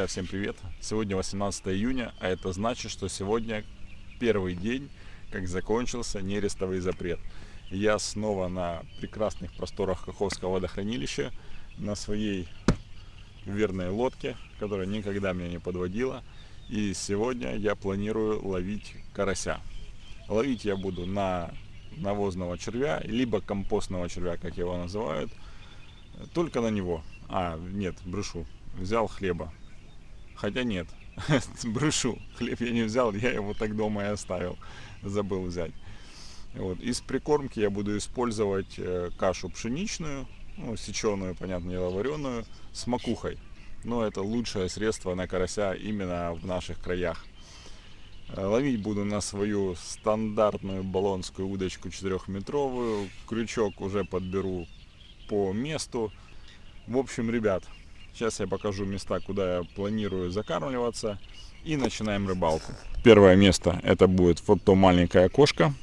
Друзья, всем привет! Сегодня 18 июня, а это значит, что сегодня первый день, как закончился нерестовый запрет. Я снова на прекрасных просторах Каховского водохранилища, на своей верной лодке, которая никогда меня не подводила. И сегодня я планирую ловить карася. Ловить я буду на навозного червя, либо компостного червя, как его называют, только на него. А, нет, брешу. Взял хлеба Хотя нет, брешу. Хлеб я не взял, я его так дома и оставил. Забыл взять. Вот. Из прикормки я буду использовать э, кашу пшеничную, ну, сеченую, понятное дело, вареную, с макухой. Но это лучшее средство на карася именно в наших краях. Э, ловить буду на свою стандартную баллонскую удочку 4-метровую. Крючок уже подберу по месту. В общем, ребят, Сейчас я покажу места, куда я планирую закармливаться. И начинаем рыбалку. Первое место это будет вот то маленькое окошко.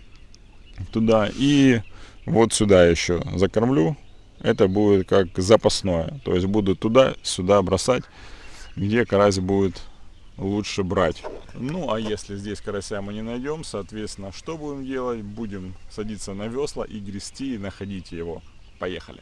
Туда. И вот сюда еще закормлю. Это будет как запасное. То есть буду туда-сюда бросать, где карась будет лучше брать. Ну, а если здесь карася мы не найдем, соответственно, что будем делать? Будем садиться на весла и грести, и находить его. Поехали!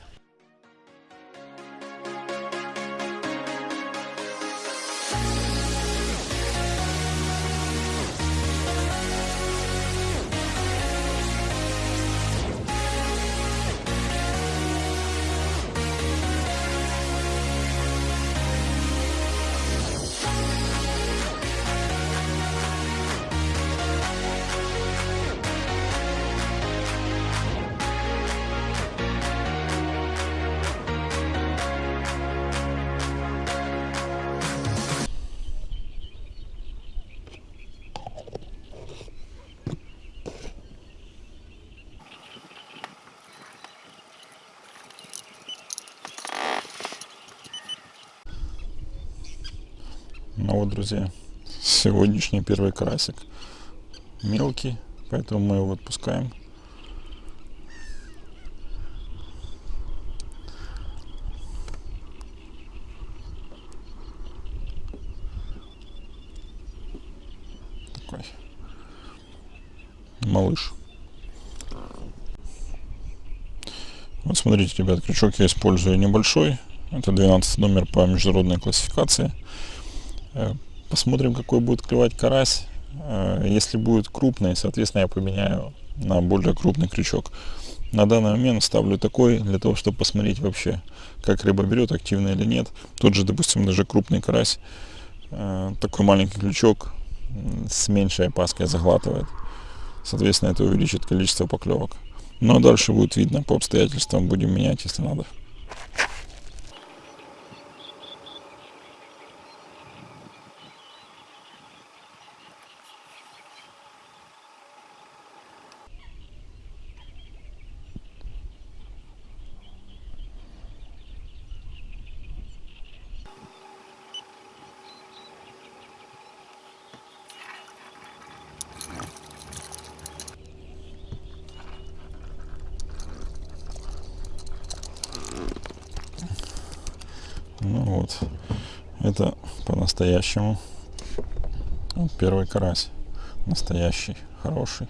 Вот, друзья, сегодняшний первый карасик. Мелкий, поэтому мы его отпускаем. Малыш. Вот смотрите, ребят, крючок я использую небольшой. Это 12 номер по международной классификации. Э, посмотрим, какой будет клевать карась. Э, если будет крупный, соответственно, я поменяю на более крупный крючок. На данный момент ставлю такой, для того, чтобы посмотреть вообще, как рыба берет, активно или нет. Тот же, допустим, даже крупный карась, э, такой маленький крючок с меньшей опаской заглатывает. Соответственно, это увеличит количество поклевок. А дальше будет видно по обстоятельствам, будем менять, если надо. Ну вот, это по-настоящему вот первый карась. Настоящий, хороший.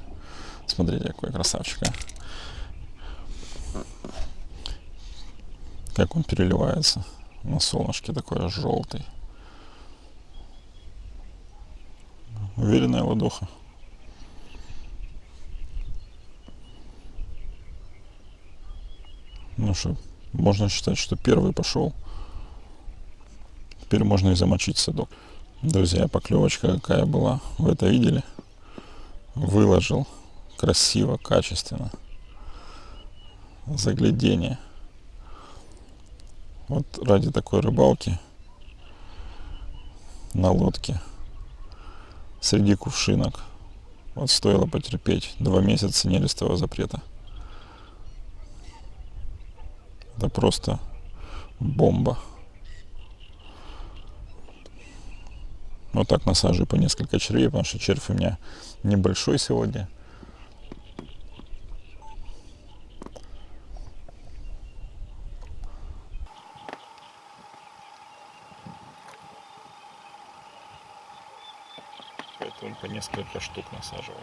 Смотрите, какой красавчик. А. Как он переливается на солнышке, такой желтый. Уверенная ладоха. Ну что, можно считать, что первый пошел. Теперь можно и замочить садок. Друзья, поклевочка какая была. Вы это видели? Выложил красиво, качественно. Заглядение. Вот ради такой рыбалки на лодке среди кувшинок вот стоило потерпеть два месяца нерестового запрета. Это просто бомба. Вот так насаживаю по несколько червей, потому что червь у меня небольшой сегодня. Поэтому по несколько штук насаживаю.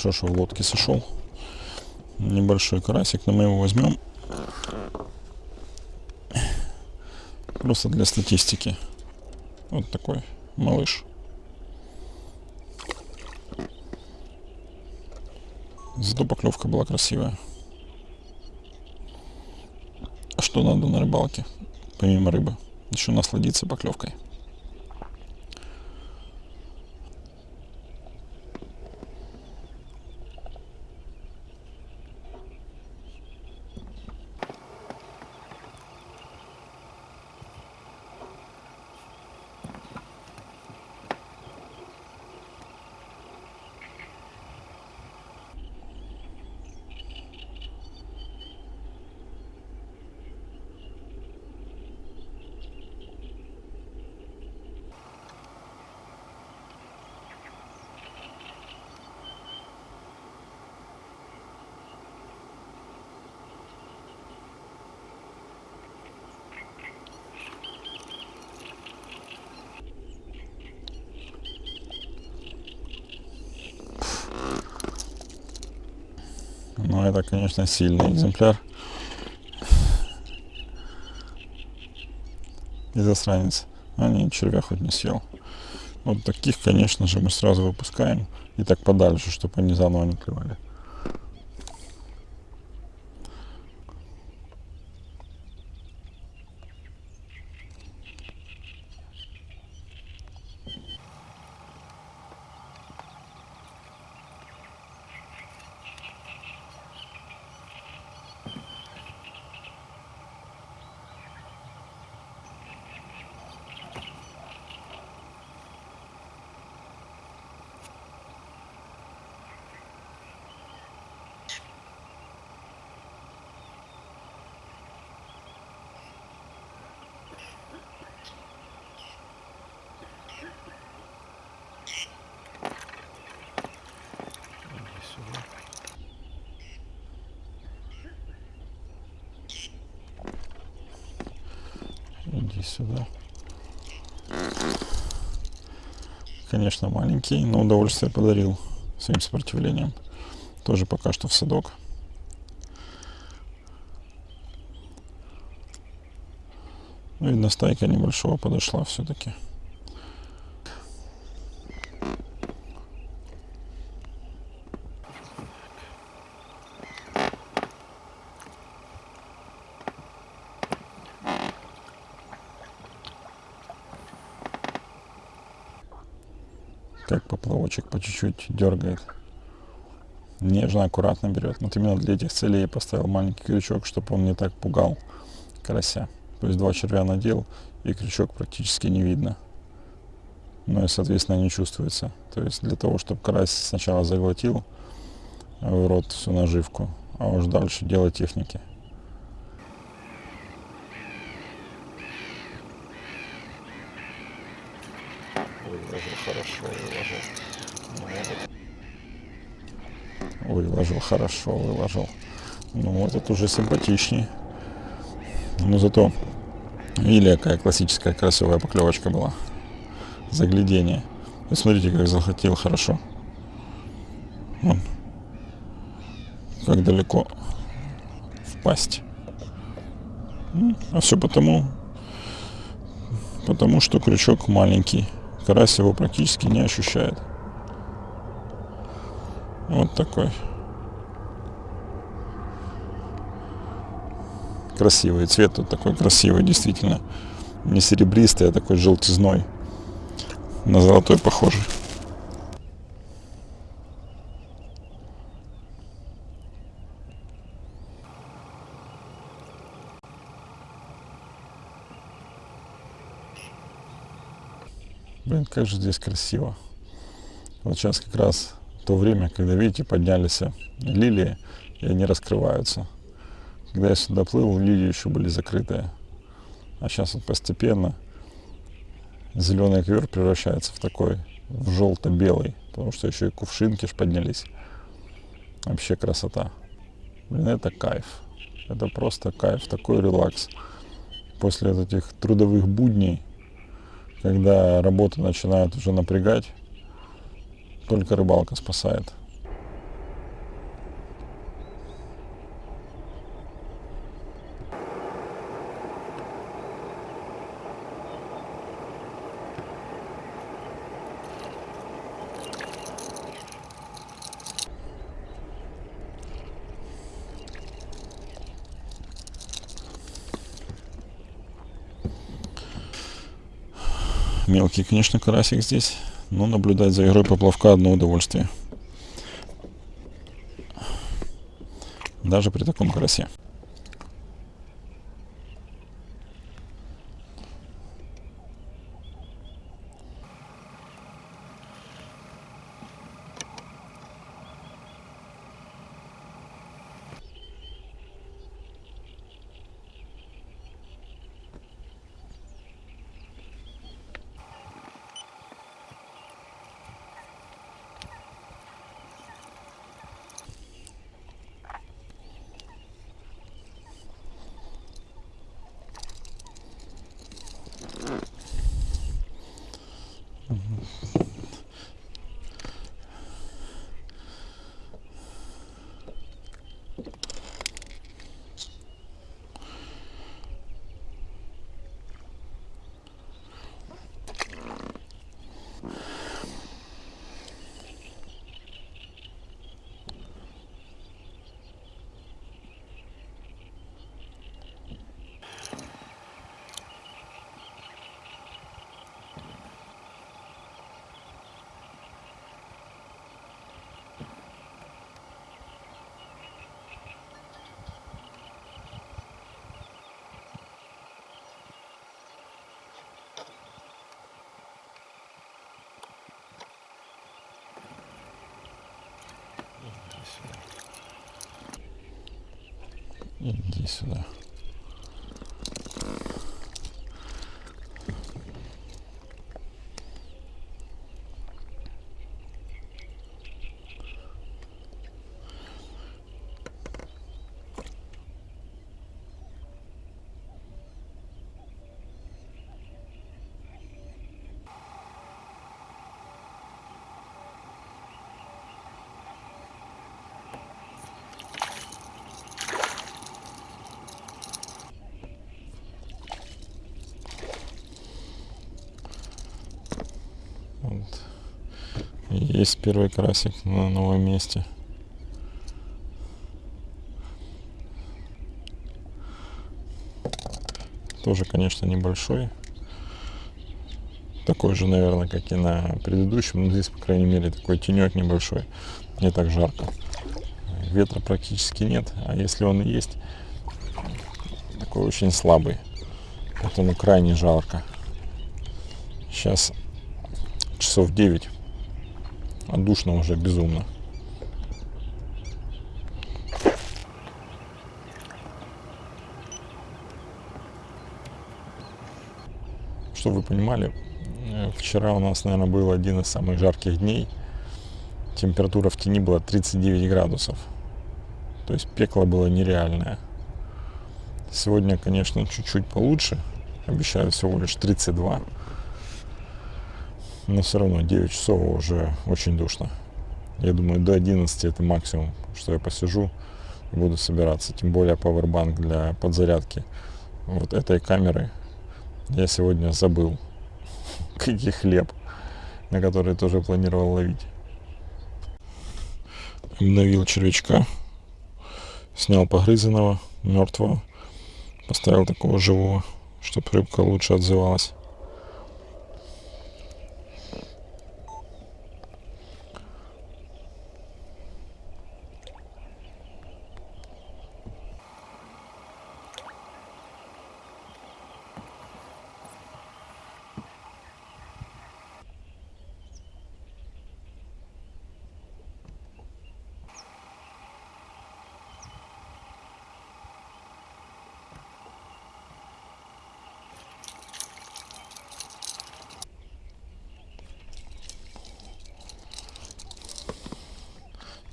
Хорошо, что в лодке сошел. Небольшой карасик, но мы его возьмем. Просто для статистики. Вот такой малыш. Зато поклевка была красивая. А что надо на рыбалке, помимо рыбы? Еще насладиться поклевкой. Но это, конечно, сильный экземпляр. И засранец. А не, червя хоть не съел. Вот таких, конечно же, мы сразу выпускаем. И так подальше, чтобы они заново не клевали. Сюда. Конечно, маленький, но удовольствие подарил своим сопротивлением. Тоже пока что в садок. Ну, видно, стайка небольшого подошла все-таки. как поплавочек чуть-чуть дергает. Нежно, аккуратно берет. Вот именно для этих целей я поставил маленький крючок, чтобы он не так пугал карася. То есть два червя надел, и крючок практически не видно. Ну и, соответственно, не чувствуется. То есть для того, чтобы карась сначала заглотил в рот всю наживку, а уж дальше дело техники. Выложил хорошо, выложил. Ну, выложил хорошо, выложил. Ну вот это уже симпатичнее. Но зато или какая классическая красивая поклевочка была. Заглядение. И смотрите, как захотел хорошо. Вон. Как далеко впасть. Ну, а все потому, потому что крючок маленький карась его практически не ощущает. Вот такой. красивый. Цвет тут такой красивый, действительно. Не серебристый, а такой желтизной. На золотой похожий. Блин, как же здесь красиво. Вот сейчас как раз то время, когда, видите, поднялись лилии, и они раскрываются. Когда я сюда плыл, лилии еще были закрытые. А сейчас вот постепенно зеленый ковер превращается в такой, в желто-белый, потому что еще и кувшинки ж поднялись. Вообще красота. Блин, это кайф. Это просто кайф, такой релакс. После этих трудовых будней, когда работа начинает уже напрягать, только рыбалка спасает. Мелкий, конечно, карасик здесь, но наблюдать за игрой поплавка одно удовольствие. Даже при таком карасе. Mm-hmm. Иди сюда. Вот. Есть первый карасик на новом месте. Тоже, конечно, небольшой. Такой же, наверное, как и на предыдущем. Но здесь, по крайней мере, такой тенек небольшой. Не так жарко. Ветра практически нет. А если он и есть, такой очень слабый. Поэтому крайне жарко. Сейчас часов 9. А душно уже безумно. Чтобы вы понимали, э, вчера у нас, наверное, был один из самых жарких дней. Температура в тени была 39 градусов. То есть пекло было нереальное. Сегодня, конечно, чуть-чуть получше. Обещаю всего лишь 32 но все равно 9 часов уже очень душно. Я думаю, до 11 это максимум, что я посижу буду собираться. Тем более пауэрбанк для подзарядки вот этой камеры я сегодня забыл. Какие хлеб, на который тоже планировал ловить. Обновил червячка, снял погрызенного, мертвого. Поставил такого живого, чтобы рыбка лучше отзывалась.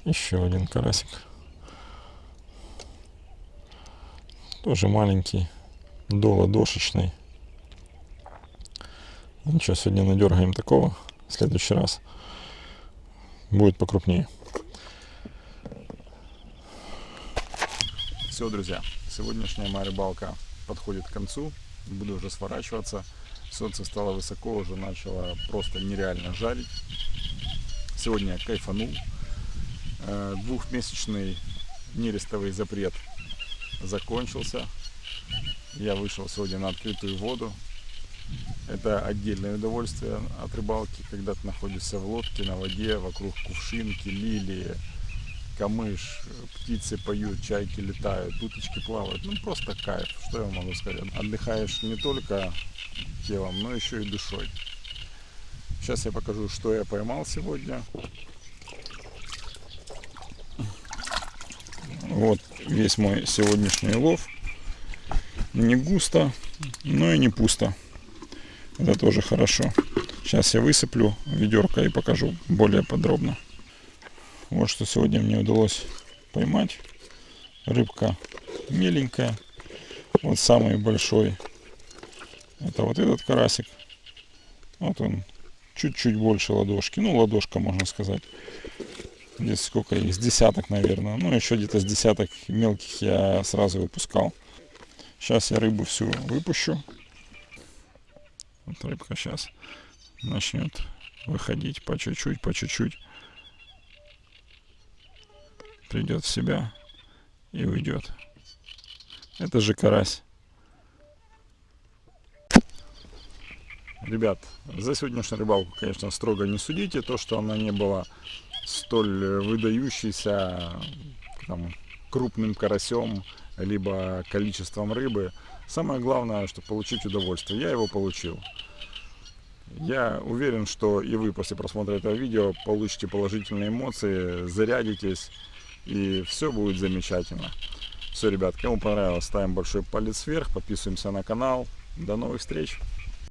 Еще один карасик. Тоже маленький, доладошечный. Ничего, сегодня надергаем такого. В следующий раз будет покрупнее. Все, друзья, сегодняшняя моя рыбалка подходит к концу. Буду уже сворачиваться. Солнце стало высоко, уже начало просто нереально жарить. Сегодня я кайфанул. Э, двухмесячный нерестовый запрет закончился. Я вышел сегодня на открытую воду. Это отдельное удовольствие от рыбалки, когда ты находишься в лодке, на воде, вокруг кувшинки, лилии, камыш, птицы поют, чайки летают, уточки плавают. Ну просто кайф, что я могу сказать. Отдыхаешь не только телом, но еще и душой. Сейчас я покажу, что я поймал сегодня. Вот весь мой сегодняшний лов. Не густо, но и не пусто. Это тоже хорошо. Сейчас я высыплю ведерко и покажу более подробно. Вот что сегодня мне удалось поймать. Рыбка меленькая. Вот самый большой. Это вот этот карасик. Вот он чуть-чуть больше ладошки. Ну, ладошка, можно сказать. Здесь сколько их? С десяток, наверное. Ну, еще где-то с десяток мелких я сразу выпускал. Сейчас я рыбу всю выпущу. Вот рыбка сейчас начнет выходить по чуть-чуть, по чуть-чуть. Придет в себя и уйдет. Это же карась. Ребят, за сегодняшнюю рыбалку, конечно, строго не судите. То, что она не была столь выдающийся там, крупным карасем, либо количеством рыбы. Самое главное, что получить удовольствие. Я его получил. Я уверен, что и вы после просмотра этого видео получите положительные эмоции, зарядитесь, и все будет замечательно. Все, ребят, кому понравилось, ставим большой палец вверх, подписываемся на канал. До новых встреч!